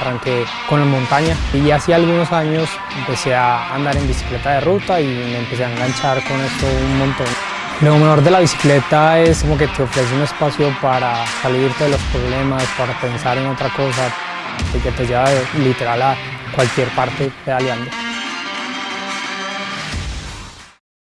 arranqué con la montaña y hace algunos años empecé a andar en bicicleta de ruta y me empecé a enganchar con esto un montón. Lo mejor de la bicicleta es como que te ofrece un espacio para salirte de los problemas, para pensar en otra cosa y que te lleva literal a cualquier parte pedaleando.